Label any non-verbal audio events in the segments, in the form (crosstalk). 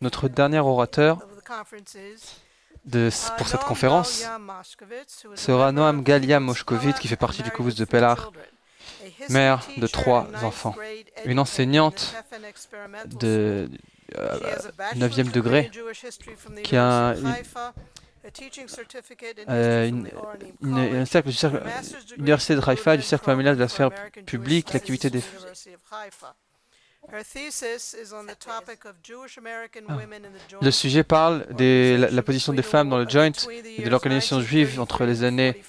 Notre dernier orateur de, pour cette conférence sera Noam Galia Moshkovitz, qui fait partie du Kouvous de Pellar, mère de trois enfants, une enseignante de 9e degré, qui a euh, une, un cercle du cercle, l'université de Haïfa, du cercle familial de la sphère publique, l'activité des... Le sujet parle de la, la, position des femmes dans le joint et de l'organisation juive entre les années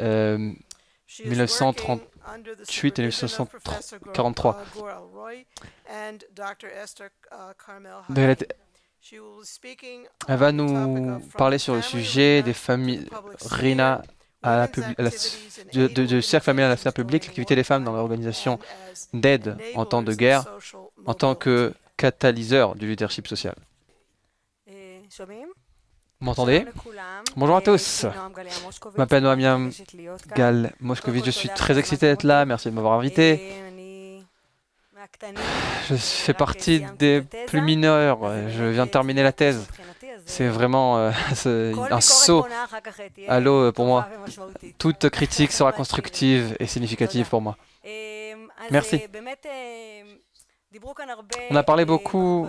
euh, 1938 et 1943. Elle va nous parler sur le sujet des familles RINA à de, de, cercle familial à la sphère publique, l'activité des femmes dans l'organisation d'aide en temps de guerre, en tant que catalyseur du leadership social. Vous m'entendez? Bonjour à tous. Je m'appelle Noamiam Gal Moscovitch. Je suis très excité d'être là. Merci de m'avoir invité. Je fais partie des plus mineurs. Je viens de terminer la thèse. C'est vraiment euh, (laughs) un saut à l'eau pour moi. Toute critique sera constructive et significative pour moi. Merci. On a parlé beaucoup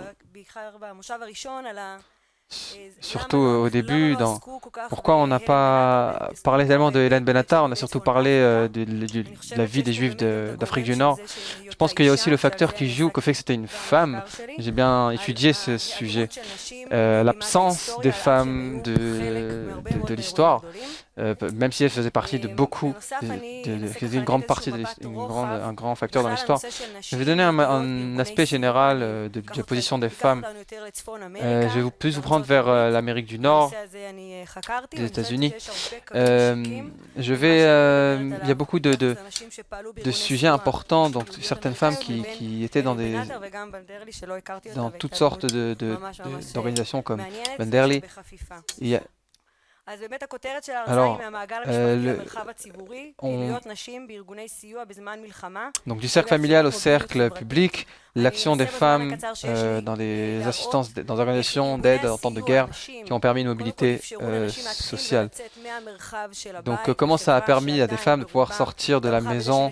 surtout au début, dans pourquoi on n'a pas parlé tellement de Hélène Benatar, on a surtout parlé euh, de, la vie des Juifs d'Afrique du Nord. Je pense qu'il y a aussi le facteur qui joue, qu'au fait que c'était une femme. J'ai bien étudié ce sujet. Euh, l'absence des femmes de l'histoire. Euh, même si elle faisait partie de beaucoup, de, une grande partie, de un grand facteur dans l'histoire. Je vais donner un, aspect général euh, de, la position des femmes. Euh, je vais plus vous prendre vers l'Amérique du Nord, les États-Unis. je vais, il y a beaucoup de, de, sujets importants, donc certaines femmes qui, qui étaient dans des, dans toutes sortes d'organisations comme Benderli. Il y a, alors, euh, donc du cercle familial au cercle public, l'action des femmes euh, dans des assistances, dans des organisations d'aide en temps de guerre qui ont permis une mobilité euh, sociale. Donc comment ça a permis à des femmes de pouvoir sortir de la maison,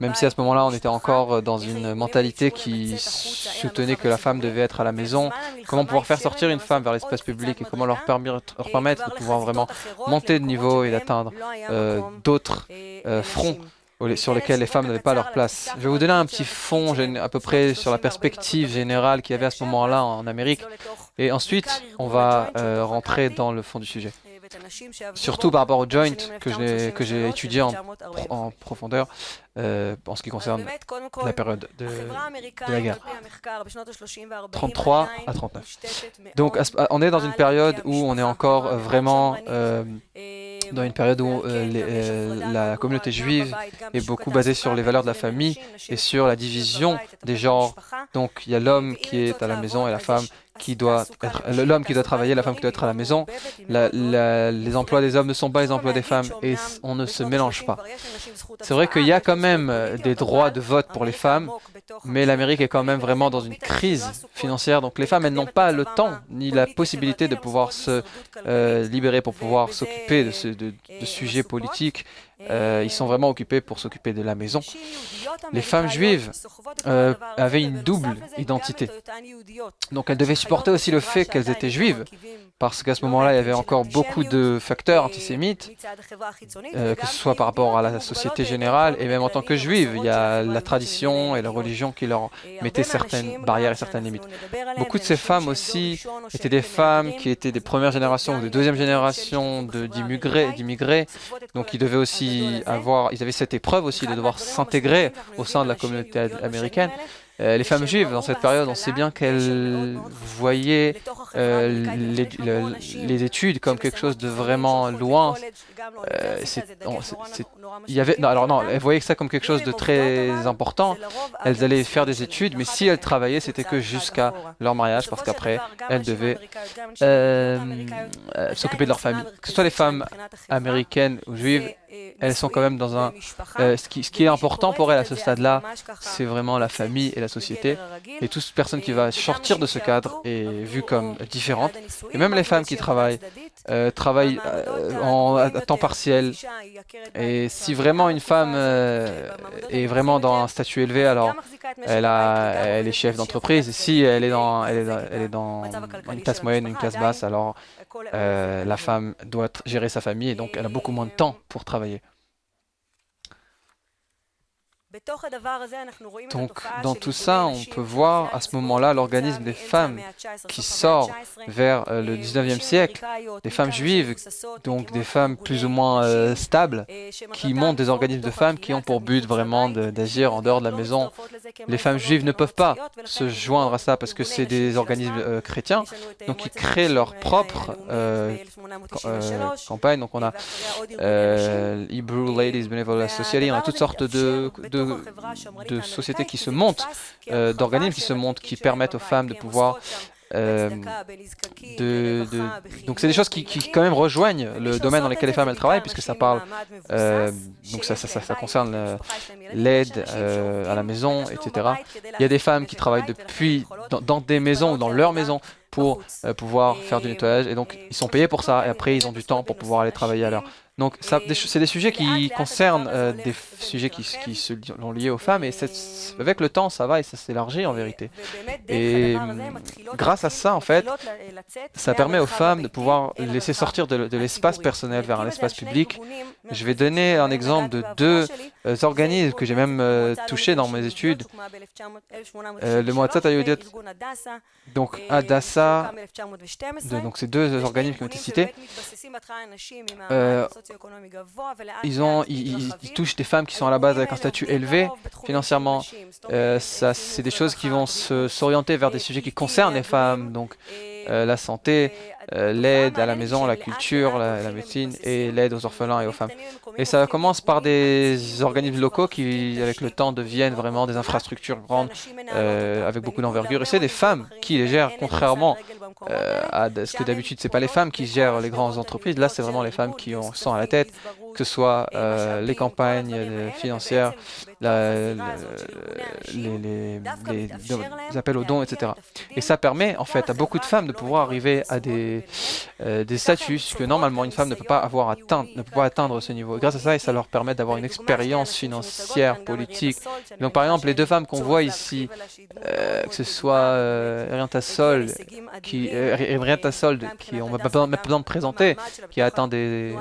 même si à ce moment-là on était encore dans une mentalité qui soutenait que la femme devait être à la maison, comment pouvoir faire sortir une femme vers l'espace public et comment leur permettre, leur permettre de pouvoir vraiment monter de niveau et d'atteindre euh, d'autres euh, fronts sur lesquels les femmes n'avaient pas leur place. Je vais vous donner un petit fond à peu près sur la perspective générale qu'il y avait à ce moment-là en Amérique. Et ensuite, on va euh, rentrer dans le fond du sujet surtout par rapport au joint que j'ai étudié en, profondeur euh, en ce qui concerne la période de, la guerre. 33 à 39. Donc on est dans une période où on est encore vraiment euh, dans une période où euh, euh, la communauté juive est beaucoup basée sur les valeurs de la famille et sur la division des genres. Donc il y a l'homme qui est à la maison et la femme qui doit l'homme qui doit travailler, la femme qui doit être à la maison. les emplois des hommes ne sont pas les emplois des femmes et on ne se mélange pas. C'est vrai qu'il y a quand même euh, des droits de vote pour les femmes, mais l'Amérique est quand même vraiment dans une crise financière. Donc les femmes, elles n'ont pas le temps ni la possibilité de pouvoir se euh, libérer pour pouvoir s'occuper de, de sujets politiques euh, ils sont vraiment occupés pour s'occuper de la maison. Les femmes juives euh, avaient une double identité. Donc elles devaient supporter aussi le fait qu'elles étaient juives, parce qu'à ce moment-là, il y avait encore beaucoup de facteurs antisémites, euh, que ce soit par rapport à la société générale, et même en tant que juives, il y a la tradition et la religion qui leur mettaient certaines barrières et certaines limites. Beaucoup de ces femmes aussi étaient des femmes qui étaient des premières générations ou des deuxième générations d'immigrés, donc ils devaient aussi avoir, ils avaient cette épreuve aussi de devoir s'intégrer au sein de la communauté américaine. Euh, les femmes juives, dans cette période, on sait bien qu'elles voyaient euh, les, études comme quelque chose de vraiment loin. Euh, il y avait, non, alors non, elles voyaient ça comme quelque chose de très important. Elles allaient faire des études, mais si elles travaillaient, c'était que jusqu'à leur mariage, parce qu'après, elles devaient s'occuper de leur famille. Que ce soit les femmes américaines ou juives, elles sont quand même dans un... Euh, ce, qui, ce, qui, est important pour elles à ce stade-là, c'est vraiment la famille et la société. Et toute personne qui va sortir de ce cadre est vue comme différente. Et même les femmes qui travaillent, euh, travaillent euh, en, à temps partiel. Et si vraiment une femme est vraiment dans un statut élevé, alors elle, a, elle est chef d'entreprise. Si elle est dans, elle est dans, elle est dans une classe moyenne, une classe basse, alors la femme doit gérer sa famille et donc elle a beaucoup moins de temps pour travailler. travailler. Donc, dans tout ça, on peut voir à ce moment-là l'organisme des femmes qui sort vers euh, le 19e siècle, des femmes juives, donc des femmes plus ou moins euh, stables, qui montent des organismes de femmes qui ont pour but vraiment d'agir en dehors de la maison. Les femmes juives ne peuvent pas se joindre à ça parce que c'est des organismes euh, chrétiens, donc ils créent leur propre campagne. Donc on a Hebrew Ladies Benevolent Society, on a toutes sortes de de, sociétés qui se montent, euh, d'organismes qui se montent, qui permettent aux femmes de pouvoir euh, de, donc c'est des choses qui, qui, quand même rejoignent le domaine dans lequel les femmes elles travaillent puisque ça parle euh, donc ça, ça, ça, concerne l'aide à la maison etc il y a des femmes qui travaillent depuis dans, dans des maisons ou dans leur maison pour pouvoir faire du nettoyage et donc ils sont payés pour ça et après ils ont du temps pour pouvoir aller travailler à l'heure donc, c'est des sujets qui concernent euh, des sujets qui, qui sont liés aux femmes, et avec le temps, ça va et ça s'élargit en vérité. Et grâce à ça, en fait, ça permet aux femmes de pouvoir laisser sortir de, l'espace personnel vers un espace public. Je vais donner un exemple de deux euh, organismes que j'ai même euh, touchés dans mes études. le Ayodit, donc Adassa, donc ces deux organismes qui ont été cités, ils, ont, ils, touchent des femmes qui sont à la base avec un statut élevé financièrement. Euh, ça, c'est des choses qui vont s'orienter vers des sujets qui concernent les femmes, donc euh, la santé, euh, l'aide à la maison, la culture, la, médecine et l'aide aux orphelins et aux femmes. Et ça commence par des organismes locaux qui, avec le temps, deviennent vraiment des infrastructures grandes avec beaucoup d'envergure. Et c'est des femmes qui les gèrent, contrairement à ce que d'habitude, c'est pas les femmes qui gèrent les grandes entreprises. Là, c'est vraiment les femmes qui ont, sont à la tête, que ce soit euh, les campagnes financières, les, appels aux dons, etc. Et ça permet en fait à beaucoup de femmes de pouvoir arriver à des, euh, des statuts que normalement une femme ne peut pas avoir atteint, ne peut pas atteindre ce niveau. Et grâce à ça, ça leur permet d'avoir une expérience financière, politique. Donc par exemple, les deux femmes qu'on voit ici, euh, que ce soit euh, Sol, qui, euh, Sol, qui on n'a pas besoin de présenter, qui a atteint des,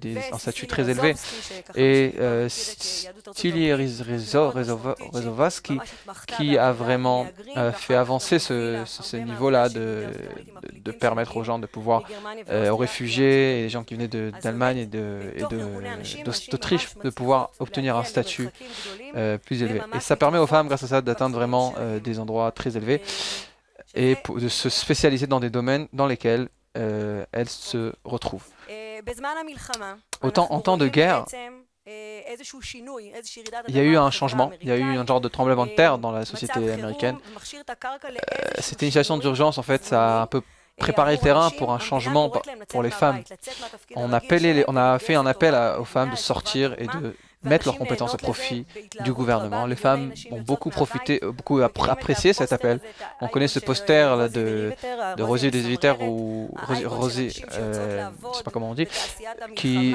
des, un statut très élevé, et euh, Rezovas qui, a vraiment euh, fait avancer ce, niveau-là de, de, permettre aux gens de pouvoir, euh, aux réfugiés et les gens qui venaient d'Allemagne et d'Autriche, de, de, pouvoir obtenir un statut euh, plus élevé. Et ça permet aux femmes, grâce à ça, d'atteindre vraiment des endroits très élevés et de se spécialiser dans des domaines dans lesquels elles se retrouvent. Autant en temps de guerre, il y a eu un changement, il y a eu un genre de tremblement de terre dans la société américaine. Euh, cette initiation d'urgence, en fait, ça a un peu préparé le terrain pour un changement pour les femmes. On, appelé on a fait un appel aux femmes de sortir et de mettre leurs compétences au profit du gouvernement. Les femmes ont beaucoup profité, beaucoup apprécié cet appel. On connaît ce poster là, de, de Rosier des Évitaires ou Rosier, euh, je sais pas comment on dit, qui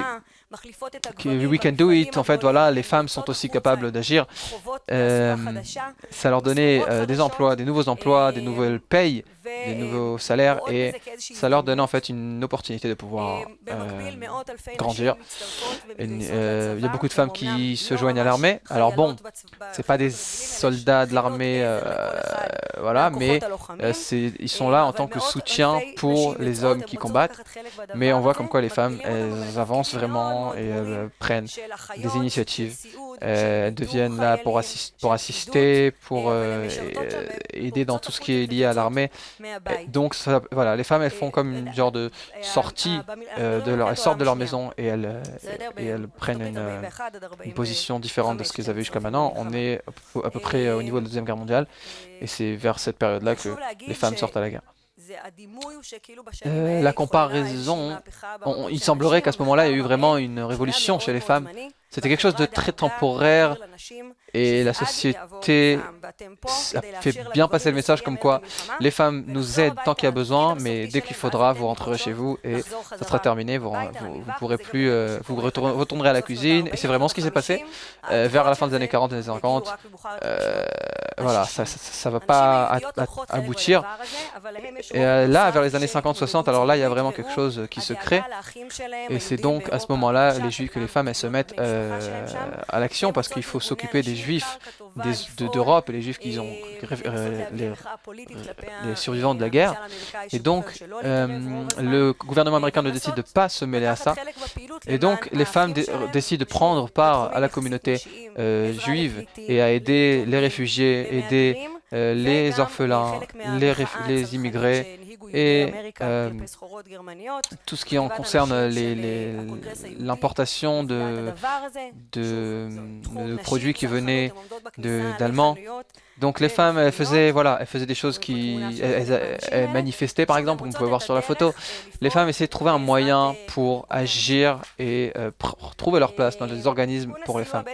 We Can Do It, en fait, voilà, les femmes sont aussi capables d'agir. Euh, ça leur donnait euh, des emplois, des nouveaux emplois, des nouvelles payes, des nouveaux salaires, et ça leur donnait en fait une opportunité de pouvoir euh, grandir. Il y a beaucoup de femmes qui se joignent à l'armée. Alors bon, c'est pas des soldats de l'armée, voilà, mais ils sont là en tant que soutien pour les hommes qui combattent. Mais on voit comme quoi les femmes, elles avancent vraiment et euh, prennent des initiatives. Euh, deviennent là pour, assister, pour euh, aider dans tout ce qui est lié à l'armée. Donc voilà, les femmes elles font comme une genre de sortie leur, elles sortent de leur maison et elles, prennent une, position différente de ce qu'elles avaient jusqu'à maintenant. On est à peu près au niveau de la deuxième guerre mondiale et c'est vers cette période-là que les femmes sortent à la guerre. Euh, la comparaison, il semblerait qu'à ce moment-là, il y a eu vraiment une révolution chez les femmes. C'était quelque chose de très temporaire et la société a fait bien passer le message comme quoi les femmes nous aident tant qu'il y a besoin, mais dès qu'il faudra, vous rentrerez chez vous et ça sera terminé, vous ne pourrez plus, euh, vous retournerez à la cuisine. Et c'est vraiment ce qui s'est passé euh, vers la fin des années 40 et des années 50. Euh, voilà, ça ne va pas aboutir. Et là, vers les années 50-60, alors là, il y a vraiment quelque chose qui se crée. Et c'est donc à ce moment-là, les juifs, que les femmes, elles se mettent euh, à l'action parce qu'il faut s'occuper des juifs d'Europe et les juifs qui ont euh, les, survivants de la guerre. Et donc, euh, le gouvernement américain ne décide de pas se mêler à ça. Et donc, les femmes décident de prendre part à la communauté juive et à aider les réfugiés, aider les orphelins, les, les immigrés, et euh, tout ce qui en concerne l'importation de, de, de, produits qui venaient d'Allemands donc les femmes, elles faisaient, voilà, elles faisaient des choses qui... Elles, manifestaient, par exemple, comme vous pouvez voir sur la photo. Les femmes essayaient de trouver un moyen pour agir et euh, trouver leur place dans les organismes pour les femmes.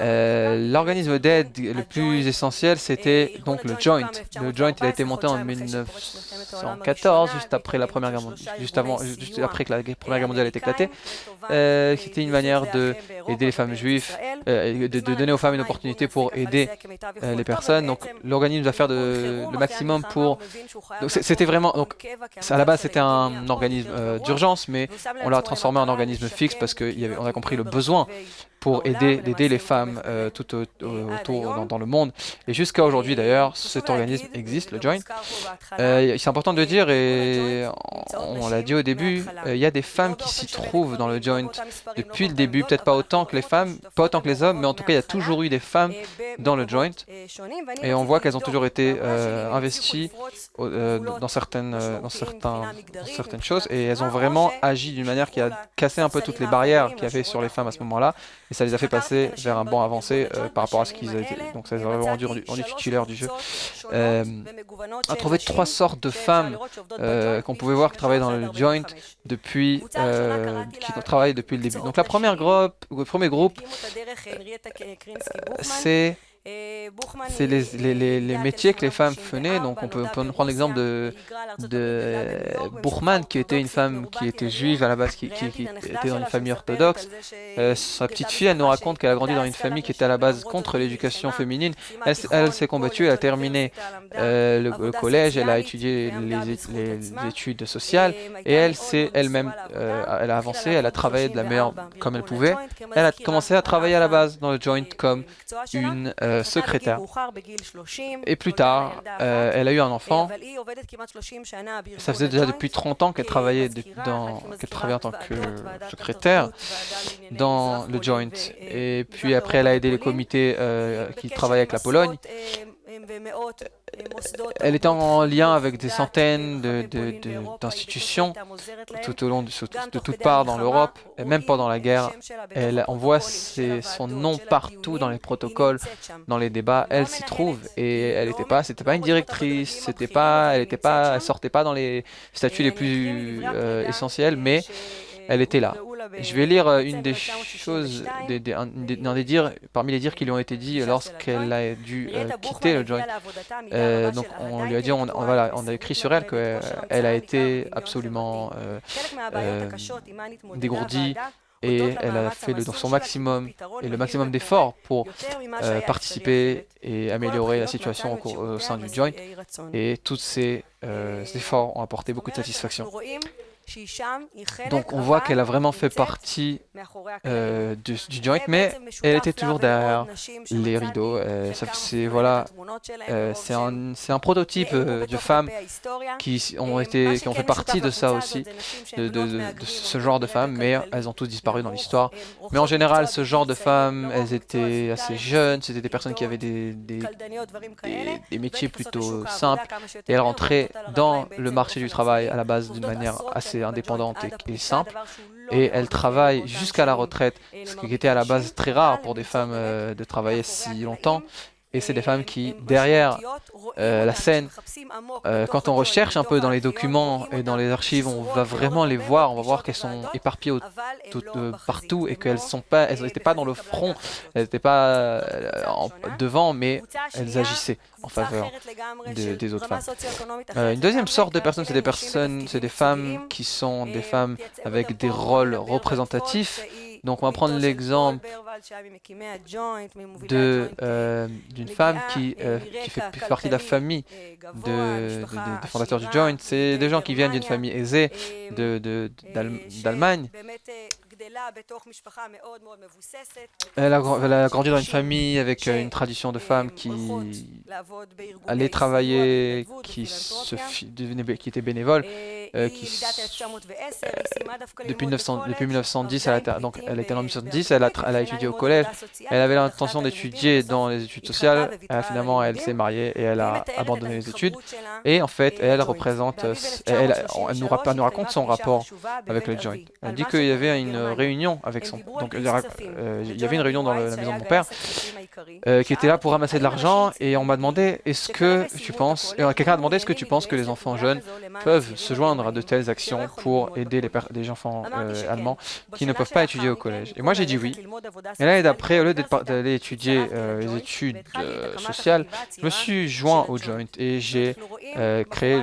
Euh, l'organisme d'aide le plus essentiel, c'était donc le Joint. Le Joint, il a été monté en 1914, juste après la Première Guerre mondiale, juste avant, juste après que la Première Guerre mondiale ait éclaté. Euh, c'était une manière de aider les femmes juives, de, de donner aux femmes une opportunité pour aider euh, les personnes. Donc l'organisme doit faire de, le maximum pour... C'était vraiment... Donc, à la base, c'était un organisme euh, d'urgence, mais on l'a transformé en organisme fixe parce qu'on a compris le besoin pour aider, aider les femmes euh, tout autour dans, le monde. Et jusqu'à aujourd'hui d'ailleurs, cet organisme existe, le Joint. Euh, c'est important de dire, et on, l'a dit au début, euh, il y a des femmes qui s'y trouvent dans le Joint depuis le début, peut-être pas autant que les femmes, pas autant que les hommes, mais en tout cas il y a toujours eu des femmes dans le Joint. Et on voit qu'elles ont toujours été investies dans, certaines, dans, certains, dans certaines choses, et elles ont vraiment agi d'une manière qui a cassé un peu toutes les barrières qu'il y avait sur les femmes à ce moment-là ça les a fait passer vers un banc avancé euh, par rapport à ce qu'ils étaient. Donc ça les a rendu rendu titulaires du jeu. Euh, on a trouvé trois sortes de femmes euh, qu'on pouvait voir qui travaillaient dans le joint depuis, qui travaillent depuis le début. Donc la première groupe, le premier groupe, c'est c'est les, les, les, métiers que les femmes faisaient. Donc on peut, prendre l'exemple de, de qui était une femme qui était juive à la base, qui, était dans une famille orthodoxe. Euh, sa petite fille, elle nous raconte qu'elle a grandi dans une famille qui était à la base contre l'éducation féminine. Elle, s'est combattue, elle a terminé euh, le, collège, elle a étudié les, études sociales et elle s'est elle-même, euh, elle a avancé, elle a travaillé de la meilleure comme elle pouvait. Elle a commencé à travailler à la base dans le joint comme une euh, secrétaire. Et plus tard, euh, elle a eu un enfant. Ça faisait déjà depuis 30 ans qu'elle travaillait, dans, travaillait en tant que secrétaire dans le Joint. Et puis après, elle a aidé les comités euh, qui travaillent avec la Pologne. Elle était en lien avec des centaines d'institutions de, tout au long de, de toutes parts dans l'Europe, et même pendant la guerre. Elle envoie son nom partout dans les protocoles, dans les débats. Elle s'y trouve et elle n'était pas, c'était pas une directrice, c'était pas, elle était pas, elle sortait pas dans les statuts les plus euh, essentiels, mais elle était là. Je vais lire euh, une des choses, des, dires, parmi les dires qui lui ont été dit lorsqu'elle a dû euh, quitter le joint. Euh, donc on lui a dit, on, a écrit sur elle qu'elle a été absolument dégourdie et elle a fait le, son maximum et le maximum d'efforts pour participer et améliorer la situation au, sein du joint. Et tous ces efforts ont apporté beaucoup de satisfaction. Donc on voit qu'elle a vraiment fait partie euh, du, joint, mais elle était toujours derrière les rideaux. Euh, c'est voilà, euh, c'est un, un, prototype de femmes qui ont été, qui ont fait partie de ça aussi, de, de, ce genre de femmes, mais elles ont toutes disparu dans l'histoire. Mais en général, ce genre de femmes, elles étaient assez jeunes, c'était des personnes qui avaient des, des, des, métiers plutôt simples, et elles rentraient dans le marché du travail à la base d'une manière assez indépendante et, simple. Et elle travaille jusqu'à la retraite, ce qui était à la base très rare pour des femmes euh, de travailler si longtemps. Et c'est des femmes qui, derrière la scène, quand on recherche un peu dans les documents et dans les archives, on va vraiment les voir, on va voir qu'elles sont éparpillées partout et qu'elles n'étaient pas dans le front, elles n'étaient pas devant, mais elles agissaient en faveur des autres femmes. une deuxième sorte de personnes, c'est des femmes qui sont des femmes avec des rôles représentatifs donc on va prendre l'exemple euh, d'une femme qui, euh, qui fait partie de la famille de, des fondateurs du Joint. C'est des gens qui viennent d'une famille aisée d'Allemagne. Elle a, elle a, grandi dans une famille avec euh, une tradition de femmes qui allait travailler, qui, se, qui était bénévole, euh, qui, depuis, 1900, depuis 1910, elle a, donc elle était en 1910, elle a, elle a étudié au collège, elle avait l'intention d'étudier dans les études sociales, finalement elle s'est mariée et elle a abandonné les études, et en fait elle représente, elle, nous raconte son rapport avec le joint. Elle dit qu'il y avait une réunion avec son... Donc, euh, il y avait une réunion dans la maison de mon père euh, qui était là pour ramasser de l'argent et on m'a demandé est-ce que tu penses... Quelqu'un a demandé est-ce que tu penses que les enfants jeunes peuvent se joindre à de telles actions pour aider les, les enfants euh, allemands qui ne peuvent pas étudier au collège. Et moi j'ai dit oui. Et l'année d'après, au lieu d'aller étudier les études sociales, je me suis joint au Joint et j'ai créé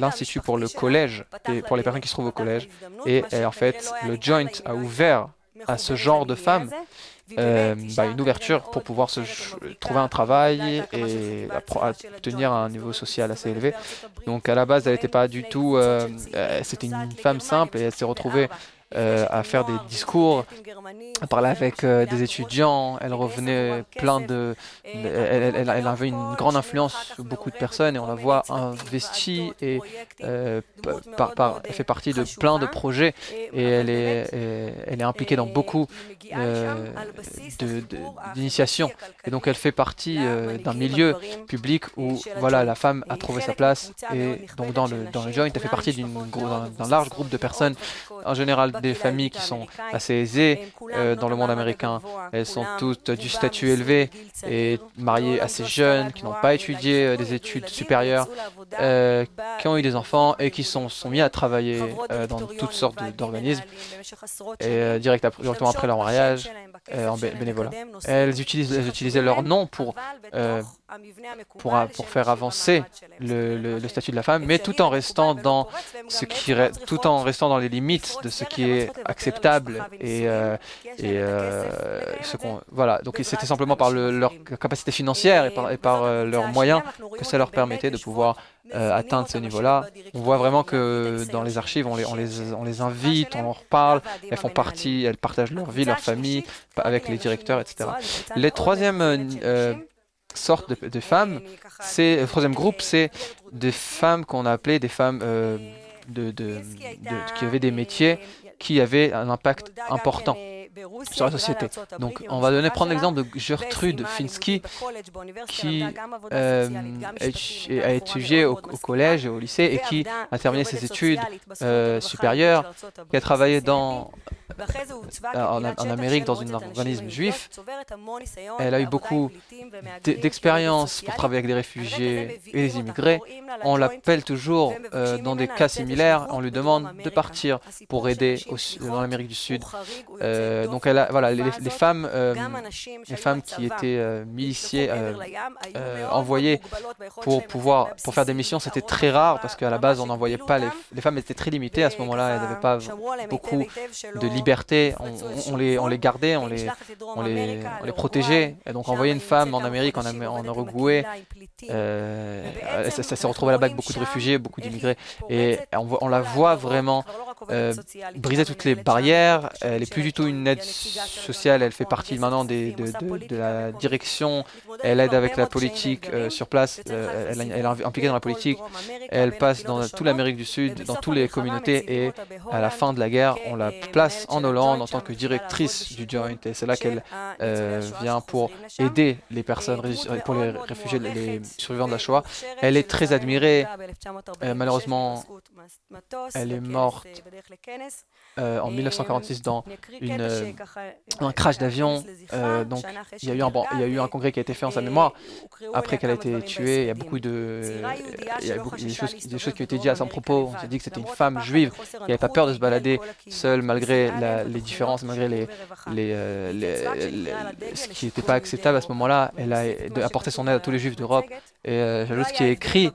l'Institut pour le collège, et pour les personnes qui se trouvent au collège. Et en fait, le Joint a ouvert à ce genre de femmes euh, bah, une ouverture pour pouvoir se trouver un travail et obtenir un niveau social assez élevé. Donc à la base, elle n'était pas du tout... Euh, euh, c'était une femme simple et elle s'est retrouvée euh, à faire des discours, à parler avec euh, des étudiants. Elle revenait plein de... elle, avait une grande influence sur beaucoup de personnes et on la voit investie et euh, elle fait partie de plein de projets et elle est, elle est impliquée dans beaucoup d'initiations. Et donc elle fait partie d'un milieu public où voilà, la femme a trouvé sa place et donc dans le, dans le joint, elle fait partie d'un large groupe de personnes, en général des familles qui sont assez aisées euh, dans le monde américain. Elles sont toutes du statut élevé et mariées assez jeunes, qui n'ont pas étudié euh, des études supérieures, euh, qui ont eu des enfants et qui sont, sont mis à travailler dans toutes sortes d'organismes et directement après leur mariage en bénévolat. Elles, utilisent, elles utilisaient leur nom pour pour, pour faire avancer le, le, statut de la femme, mais tout en restant dans ce qui tout en restant dans les limites de ce qui est acceptable et, euh, et euh, ce qu'on voilà. Donc c'était simplement par leur capacité financière et par, et par euh, leurs moyens que ça leur permettait de pouvoir atteindre ce niveau-là. On voit vraiment que dans les archives, on les, on les, on les invite, on en reparle, elles font partie, elles partagent leur vie, leur famille avec les directeurs, etc. Les troisièmes sorte de, femmes, c'est le troisième groupe, c'est des femmes qu'on a appelées des femmes euh, de, qui avaient des métiers qui avaient un impact important sur la société. Donc, on va donner, prendre l'exemple de Gertrude Finsky, qui euh, a étudié au, collège et au lycée et qui a terminé ses études euh, supérieures, qui a travaillé dans en, Amérique dans un organisme juif. Elle a eu beaucoup d'expérience pour travailler avec des réfugiés et des immigrés. On l'appelle toujours euh, dans des cas similaires, on lui demande de partir pour aider dans l'Amérique du Sud. Euh, donc elle a, voilà, les, femmes, euh, les femmes qui étaient miliciées, envoyées pour pouvoir pour faire des missions, c'était très rare parce qu'à la base on n'envoyait pas les, les femmes étaient très limitées à ce moment-là, elles n'avaient pas beaucoup de liberté, on, les, on les gardait, on les, on les, on les protégeait. Et donc envoyer une femme en Amérique, en, en Uruguay, euh, ça, s'est retrouvé là-bas avec beaucoup de réfugiés, beaucoup d'immigrés. Et on, on, la voit vraiment euh, briser toutes les barrières. Elle n'est plus du tout une aide sociale, elle fait partie maintenant des, de, de, la direction. Elle aide avec la politique euh, sur place, elle, elle, est impliquée dans la politique. Elle passe dans toute l'Amérique du Sud, dans toutes les communautés. Et à la fin de la guerre, on la place en Hollande en tant que directrice du Joint. Et c'est là qu'elle vient pour aider les personnes, pour les réfugiés, les survivants de la Shoah. Elle est très admirée. malheureusement, elle est morte euh, en 1946 dans une, un crash d'avion. donc, il y, a eu un, il y a eu un congrès qui a été fait en sa mémoire après qu'elle a été tuée. Il y a beaucoup de, il y a beaucoup, des, choses, des, choses, qui ont été dites à son propos. On s'est dit que c'était une femme juive qui n'avait pas peur de se balader seule malgré les différences, malgré les, les, ce qui n'était pas acceptable à ce moment-là. Elle a apporté son aide à tous les juifs d'Europe. Et euh, j'ajoute ce qui est écrit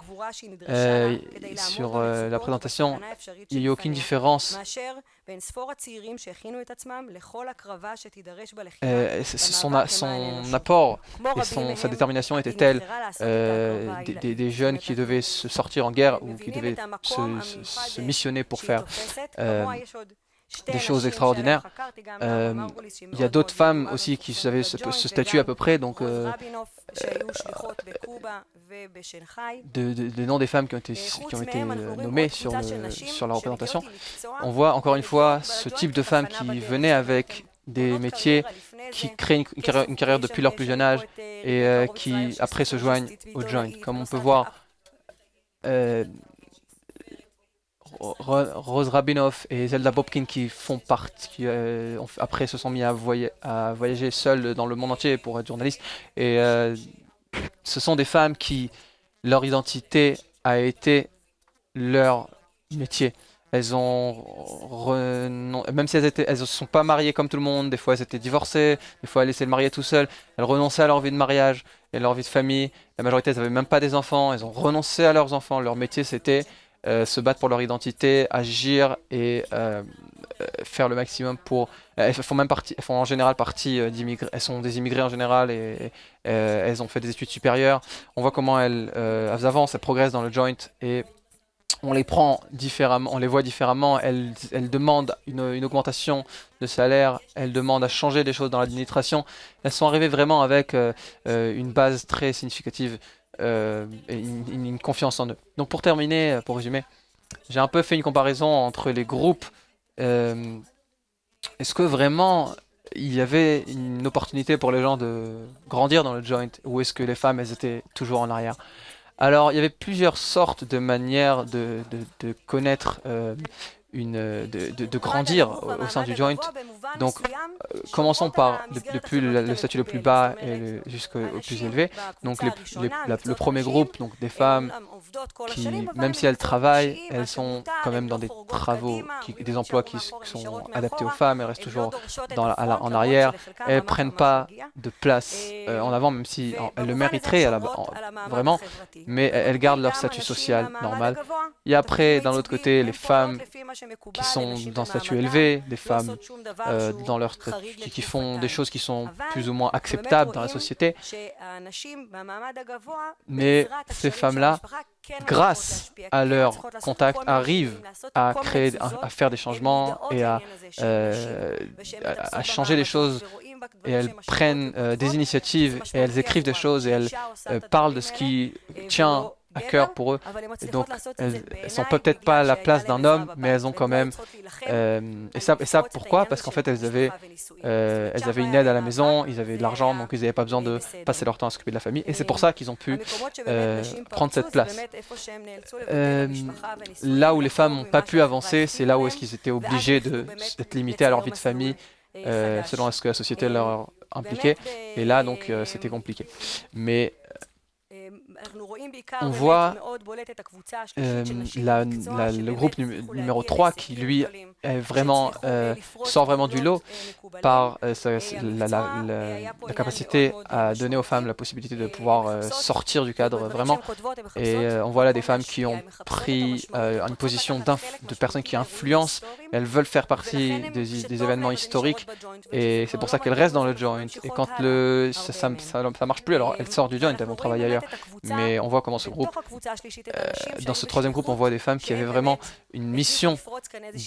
euh, sur euh, la présentation, il n'y a aucune différence. son, son apport et son, sa détermination étaient tels des, des, jeunes qui devaient se sortir en guerre ou qui devaient se, se missionner pour faire des choses extraordinaires. Euh, il y a d'autres femmes aussi qui avaient ce, statut à peu près, donc euh, des noms des femmes qui ont été, qui ont été nommées sur, sur la représentation. On voit encore une fois ce type de femmes qui venaient avec des métiers qui créent une, carrière, depuis leur plus jeune âge et euh, qui après se joignent au joint. Comme on peut voir, Rose Rabinoff et Zelda Bobkin qui font partie, euh, après se sont mis à, voyager seuls dans le monde entier pour être journalistes. Et euh, ce sont des femmes qui, leur identité a été leur métier. Elles ont, même si elles étaient, elles se sont pas mariées comme tout le monde, des fois elles étaient divorcées, des fois elles laissaient le marier tout seul, elles renonçaient à leur vie de mariage et leur vie de famille. La majorité, elles n'avaient même pas des enfants, elles ont renoncé à leurs enfants. Leur métier, c'était se battre pour leur identité, agir et euh, euh, faire le maximum pour... Elles font, même partie, font en général partie d'immigrés, elles sont des immigrés en général et, elles ont fait des études supérieures. On voit comment elles, avancent, elles progressent dans le joint et on les prend différemment, on les voit différemment, elles, demandent une, augmentation de salaire, elles demandent à changer des choses dans l'administration. Elles sont arrivées vraiment avec une base très significative euh, une, confiance en eux. Donc pour terminer, euh, pour résumer, j'ai un peu fait une comparaison entre les groupes. Euh, est-ce que vraiment il y avait une opportunité pour les gens de grandir dans le joint ou est-ce que les femmes elles étaient toujours en arrière? Alors, il y avait plusieurs sortes de manières de, de, connaître une, de, de, grandir au, sein du joint. Donc, euh, commençons par depuis le, statut le plus bas jusqu'au plus élevé. Donc, le premier groupe, donc des femmes qui, même si elles travaillent, elles sont quand même dans des travaux, qui, des emplois qui, sont adaptés aux femmes, elles restent toujours dans en arrière, elles prennent pas de place euh, en avant, même si elles le mériteraient vraiment, mais elles gardent leur statut social normal. Et après, d'un autre côté, les femmes qui sont dans statut élevé, des femmes euh, dans leur qui, qui font des choses qui sont plus ou moins acceptables dans la société. Mais ces femmes-là, grâce à leur contact, arrivent à créer, à, faire des changements et à, euh, à, changer les choses. Et elles prennent euh, des initiatives et elles écrivent des choses et elles parlent de ce qui tient à cœur pour eux. donc, elles, sont peut-être pas à la place d'un homme, mais elles ont quand même... Euh, et, ça, et ça, pourquoi? Parce qu'en fait, elles avaient, euh, elles avaient une aide à la maison, ils avaient de l'argent, donc ils n'avaient pas besoin de passer leur temps à s'occuper de la famille. Et c'est pour ça qu'ils ont pu euh, prendre cette place. là où les femmes n'ont pas pu avancer, c'est là où est-ce qu'ils étaient obligés d'être limités à leur vie de famille, selon ce que la société leur impliquait. Et là, donc, c'était compliqué. Mais on voit euh, le groupe numéro 3 qui, lui, vraiment, euh, sort vraiment du lot par euh, la, capacité à donner aux femmes la possibilité de pouvoir sortir du cadre vraiment. Et on voit là des femmes qui ont pris une position de personnes qui influencent, elles veulent faire partie des, événements historiques et c'est pour ça qu'elles restent dans le joint. Et quand le, ça, ça, marche plus, alors elles sortent du joint, elles vont travailler ailleurs. Mais on voit comment ce groupe, euh, dans ce troisième groupe, on voit des femmes qui avaient vraiment une mission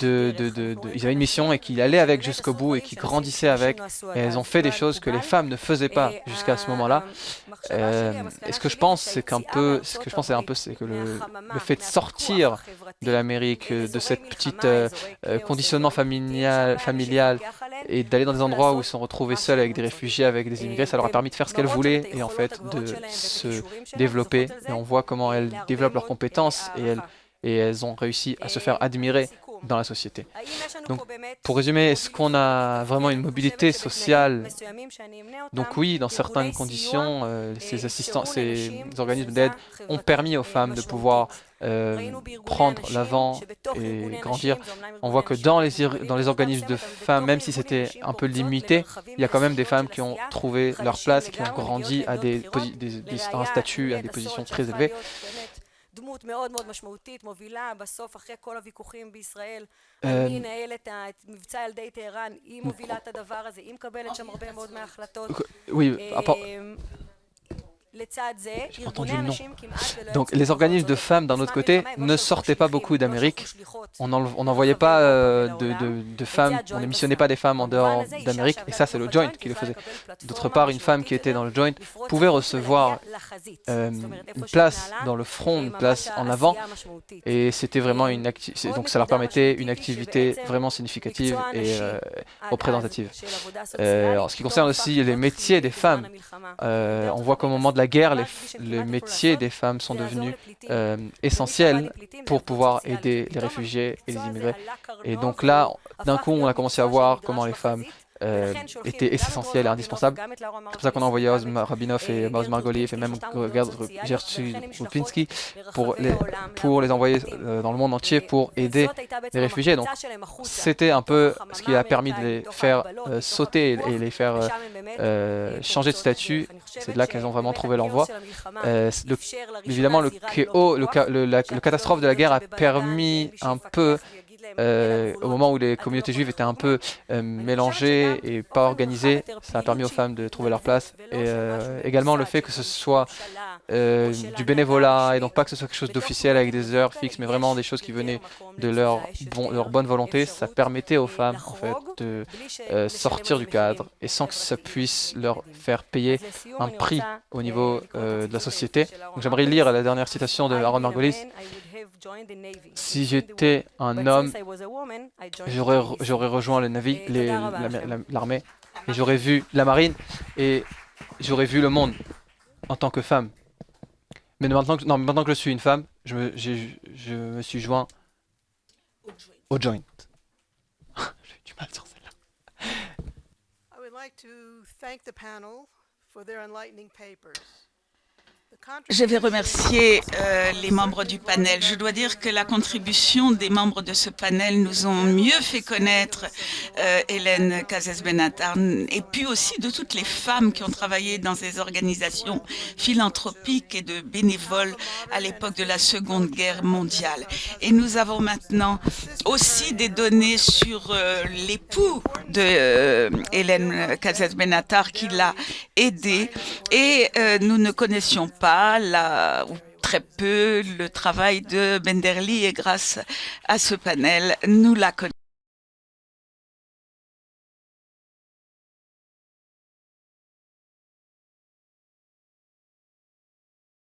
de, ils avaient une mission et qui allaient avec jusqu'au bout et qui grandissaient avec. Et elles ont fait des choses que les femmes ne faisaient pas jusqu'à ce moment-là. Euh, et ce que je pense, c'est qu'un peu, ce que je pense, c'est un peu, c'est que le, fait de sortir de l'Amérique, de cette petite euh, conditionnement familial, et d'aller dans des endroits où ils sont retrouvés seuls avec des réfugiés, avec des immigrés, ça leur a permis de faire ce qu'elles voulaient et en fait de se développer. Et on voit comment elles développent leurs compétences et elles ont réussi à se faire admirer dans la société. Donc, pour résumer, est-ce qu'on a vraiment une mobilité sociale Donc oui, dans certaines conditions, euh, ces assistants, ces organismes d'aide ont permis aux femmes de pouvoir euh, prendre l'avant et grandir. On voit que dans les, dans les organismes de femmes, même si c'était un peu limité, il y a quand même des femmes qui ont trouvé leur place, qui ont grandi à des, des, des, un statut, à des positions très élevées. דמות מאוד מאוד משמעותית, מובילה, בסוף, אחרי כל הוויכוחים בישראל, מי ינהל את מבצע ילדי טהרן, היא מובילה את הדבר הזה, היא מקבלת שם הרבה מאוד מההחלטות. Donc les organismes de femmes d'un autre côté ne sortaient pas beaucoup d'Amérique. On n'en voyait pas euh, de, de, femmes, on n'émissionnait pas des femmes en dehors d'Amérique, et ça c'est le joint qui le faisait. D'autre part, une femme qui était dans le joint pouvait recevoir euh, une place dans le front, une place en avant, et c'était vraiment une activité, donc ça leur permettait une activité vraiment significative et euh, représentative. en ce qui concerne aussi les métiers des femmes, on voit qu'au moment de la guerre, les, métiers des femmes sont devenus euh, essentiels pour pouvoir aider les réfugiés et les immigrés. Et donc là, d'un coup, on a commencé à voir comment les femmes euh, était essentiel et indispensable. C'est pour ça qu'on a envoyé Oz Rabinov et Maus Margoliev et même Gertrude Rupinski pour les, pour les envoyer euh, dans le monde entier pour aider les réfugiés. Donc c'était un peu ce qui a permis de les faire euh, sauter et les faire changer de statut. C'est de là qu'elles ont vraiment trouvé leur voie. évidemment, le, le, la, le catastrophe de la guerre a permis un peu euh, au moment où les communautés juives étaient un peu euh, mélangées et pas organisées, ça a permis aux femmes de trouver leur place. Et euh, également le fait que ce soit du bénévolat et donc pas que ce soit quelque chose d'officiel avec des heures fixes, mais vraiment des choses qui venaient de leur, bonne volonté, ça permettait aux femmes en fait de sortir du cadre et sans que ça puisse leur faire payer un prix au niveau de la société. J'aimerais lire la dernière citation de Aaron Margolis. Si j'étais un homme, j'aurais rejoint l'armée, et j'aurais vu la marine, et j'aurais vu le monde en tant que femme. Mais maintenant que, non, maintenant que je suis une femme, je me, je me suis joint au joint. (laughs) J'ai du mal sur celle-là. I would like to thank the panel for their enlightening papers. Je vais remercier euh, les membres du panel. Je dois dire que la contribution des membres de ce panel nous ont mieux fait connaître euh, Hélène Cazès-Benatar et puis aussi de toutes les femmes qui ont travaillé dans ces organisations philanthropiques et de bénévoles à l'époque de la Seconde Guerre mondiale. Et nous avons maintenant aussi des données sur euh, l'époux de Hélène Cazès-Benatar qui l'a aidée et nous ne connaissions pas la, ou très peu le travail de Benderli et grâce à ce panel, nous la connaissons.